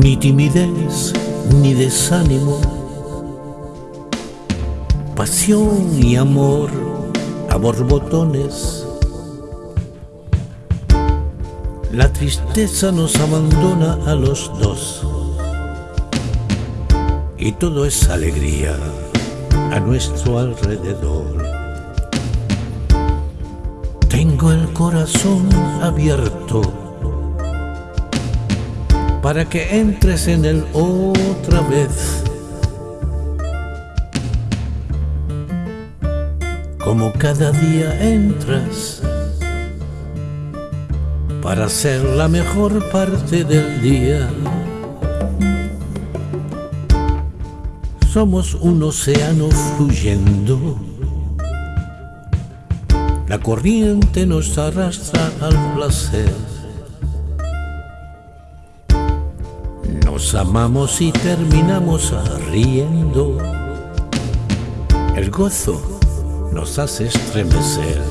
timidez ni desánimo, pasión y amor a borbotones. La tristeza nos abandona a los dos y todo es alegría a nuestro alrededor. Tengo el corazón abierto para que entres en él otra vez. Como cada día entras para ser la mejor parte del día. Somos un océano fluyendo. La corriente nos arrastra al placer. Nos amamos y terminamos riendo. El gozo nos hace estremecer.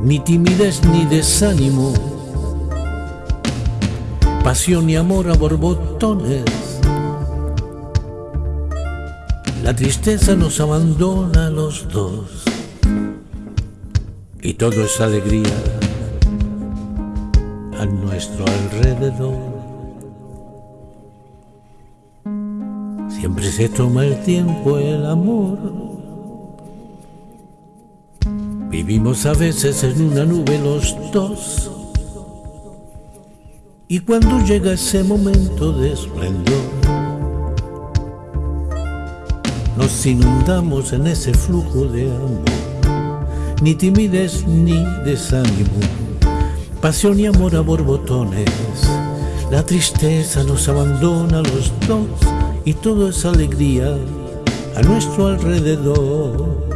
Ni timidez ni desánimo pasión y amor a borbotones. La tristeza nos abandona a los dos y todo es alegría a nuestro alrededor. Siempre se toma el tiempo el amor. Vivimos a veces en una nube los dos y cuando llega ese momento de esplendor, nos inundamos en ese flujo de amor, ni timidez ni desánimo, pasión y amor a borbotones. La tristeza nos abandona los dos y todo es alegría a nuestro alrededor.